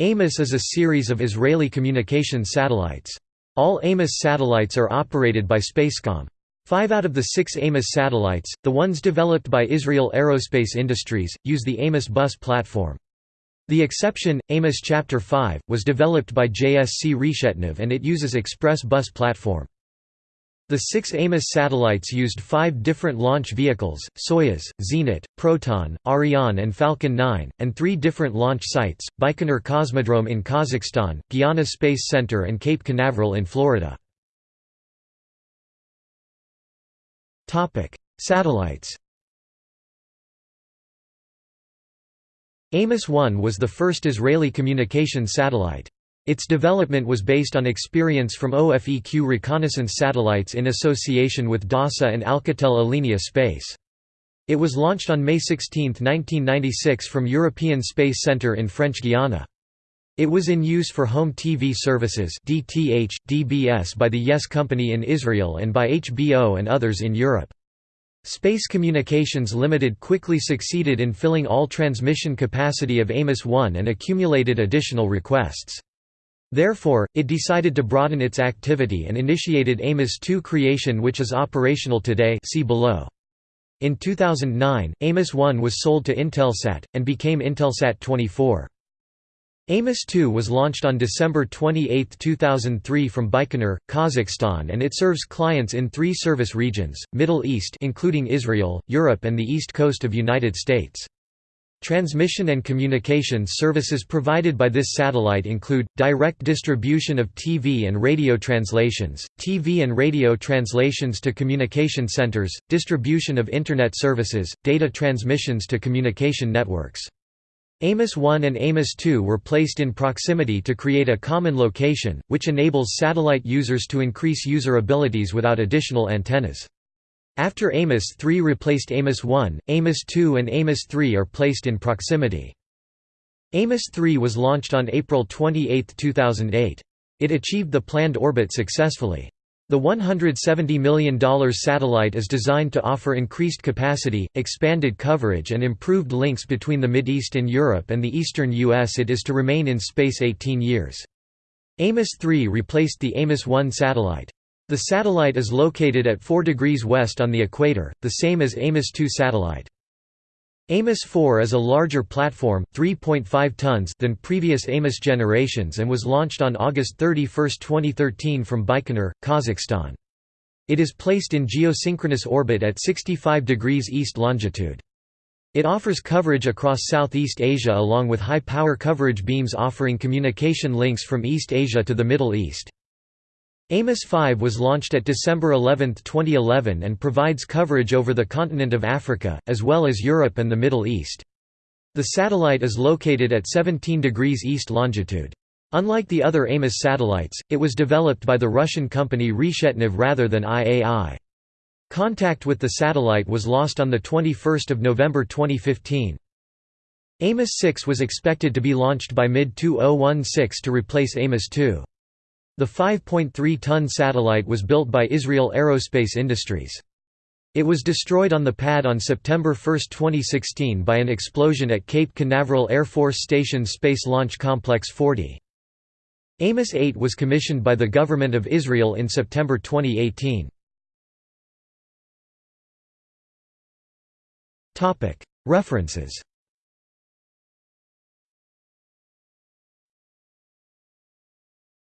AMOS is a series of Israeli communication satellites. All AMOS satellites are operated by Spacecom. Five out of the six AMOS satellites, the ones developed by Israel Aerospace Industries, use the AMOS bus platform. The exception, AMOS Chapter 5, was developed by JSC Reshetnev and it uses Express bus platform. The six AMOS satellites used five different launch vehicles, Soyuz, Zenit, Proton, Ariane and Falcon 9, and three different launch sites, Baikonur Cosmodrome in Kazakhstan, Guiana Space Center and Cape Canaveral in Florida. Satellites Amos-1 was the first Israeli communication satellite. Its development was based on experience from OFEQ reconnaissance satellites in association with DASA and Alcatel Alenia Space. It was launched on May 16, 1996 from European Space Centre in French Guiana. It was in use for home TV services DTH, DBS by the Yes Company in Israel and by HBO and others in Europe. Space Communications Limited quickly succeeded in filling all transmission capacity of Amos-1 and accumulated additional requests. Therefore, it decided to broaden its activity and initiated Amos-2 creation which is operational today see below. In 2009, Amos-1 was sold to Intelsat, and became Intelsat 24. Amos-2 was launched on December 28, 2003 from Baikonur, Kazakhstan and it serves clients in three service regions, Middle East including Israel, Europe and the East Coast of United States. Transmission and communications services provided by this satellite include, direct distribution of TV and radio translations, TV and radio translations to communication centers, distribution of Internet services, data transmissions to communication networks. Amos 1 and Amos 2 were placed in proximity to create a common location, which enables satellite users to increase user abilities without additional antennas. After Amos 3 replaced Amos 1, Amos 2 and Amos 3 are placed in proximity. Amos 3 was launched on April 28, 2008. It achieved the planned orbit successfully. The $170 million satellite is designed to offer increased capacity, expanded coverage and improved links between the Mideast and Europe and the eastern U.S. It is to remain in space 18 years. Amos 3 replaced the Amos 1 satellite. The satellite is located at 4 degrees west on the equator, the same as Amos 2 satellite. Amos 4 is a larger platform 3.5 tons than previous Amos generations and was launched on August 31, 2013 from Baikonur, Kazakhstan. It is placed in geosynchronous orbit at 65 degrees east longitude. It offers coverage across Southeast Asia along with high-power coverage beams offering communication links from East Asia to the Middle East. Amos 5 was launched at December 11, 2011 and provides coverage over the continent of Africa, as well as Europe and the Middle East. The satellite is located at 17 degrees east longitude. Unlike the other Amos satellites, it was developed by the Russian company Reshetnev rather than IAI. Contact with the satellite was lost on 21 November 2015. Amos 6 was expected to be launched by mid-2016 to replace Amos 2. The 5.3-ton satellite was built by Israel Aerospace Industries. It was destroyed on the pad on September 1, 2016 by an explosion at Cape Canaveral Air Force Station Space Launch Complex 40. Amos 8 was commissioned by the Government of Israel in September 2018. References